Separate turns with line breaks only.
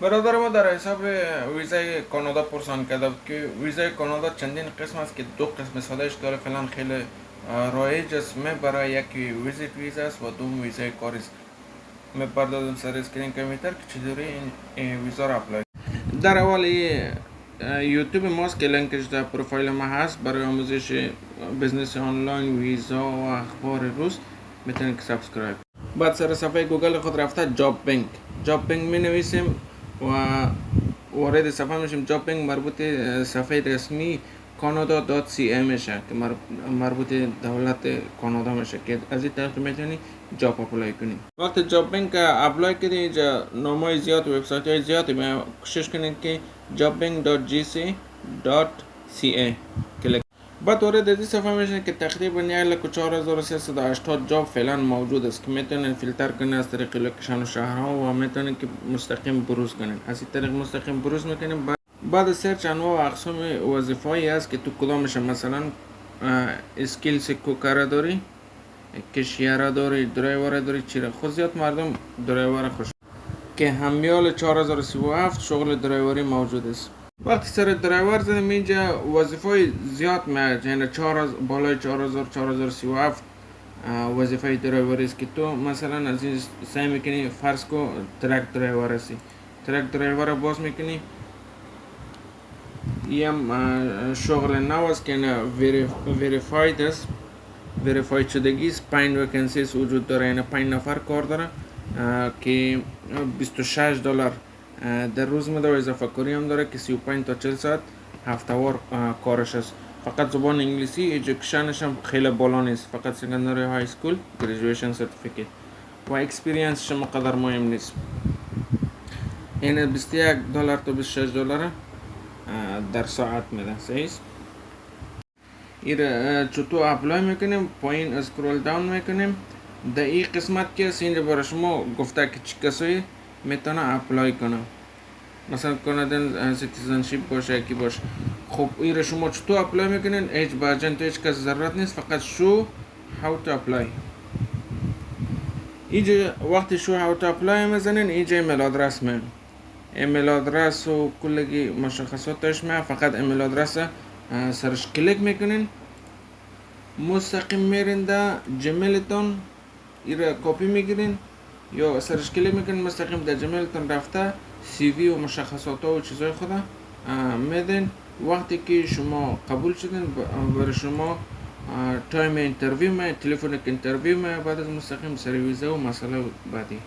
برادر ما در حساب ویزای کانادا پرسان کرده بود که ویزای کانادا چندین قسم است که دو قسم سادهش داره فعلا خیلی رایج است من برای یکی visit visa است و دوم ویزای کاری است من پردازم سر screen کامپیوتر که چطوری این ویزا را apply در اول یوتیوب ماست که لینکش در پروفایل ما هست برای آموزش business online ویزا و اخبار روز میتونید که subscribe بعد سر صفحه گوگل خود رفته جاب بینک جاب بینک می نویسیم و وارد صفحه میشیم جاب بینک مربوط صفحه رسمی کانادا دات سی ام میشه که مربوط دولت کانادا میشه که از این طریق میتونی جاب اپلای کنی وقتی جاب بینک اپلای کنی اینجا نامای زیاد وبسایت های زیادی می کوشش کنید که jobbank.gc.ca کلیک بعد وارد این صفحه میشن که تقریبا هشتاد job فعلا موجود است که می‌تونن فیلتر کنن از طریق location و شهرها و می‌تونن که مستقیم بروز کنن. از این طریق مستقیم بروز می‌کنیم بعد search انواع و اقسام وظیفه‌ای است که تو کدامش مثلا skills cooker داری cashier داری درایور داری چیره. خود زیاد مردم درایور خوش که همی حال 4037 شغل درایوری موجود است. وقتی سر درایور زدیم اینجا وظیفه زیاد میاد یعنی 4 بالای 4000 4037 وظیفه درایوری است که تو مثلا از این سعی می‌کنی فرض کو truck driver هستی. truck driver باز می‌کنی. ای هم شغل نو است که verified است. verified شدگی است. 5 vacancies وجود داره یعنی 5 نفر کار داره که 26 دلار در روز میده و اضافه کاری هم داره که 35 تا 40 ساعت هفته‌وار کارش است فقط زبان انگلیسی education ش هم خیلی بالا نیست فقط secondary high school graduation certificate و experience شما قدر مهم نیست این 21 دلار تا 26 دلار در ساعت میده صحیح این چطور apply می‌کنیم پایین scroll down می‌کنیم در این قسمت که اینجا برای شما گفته که چی کسایی میتونه اپلای کنه مثلا کانادن سیتیزنشیپ باشه یکی باشه خب این شما چطور اپلای میکنین هیچ باجن تو هیچ کس ضرورت نیست فقط شو how to apply اینجا وقتی شو how to apply میزنین اینجا ایمیل آدرس میل ایمیل آدرس و کلگی مشخصاتش میاد فقط ایمیل آدرس سرش کلیک میکنین مستقیم میرین در جمیلتون ایره کپی میگیرین یا سرش کلیک می‌کنین مستقیم در Gmail تون رفته CV و مشخصات و چیزای خود میدین وقتی که شما قبول شدین برای شما time interview می telephonic interview می بعد از مستقیم سر ویزا و مسئله بعدی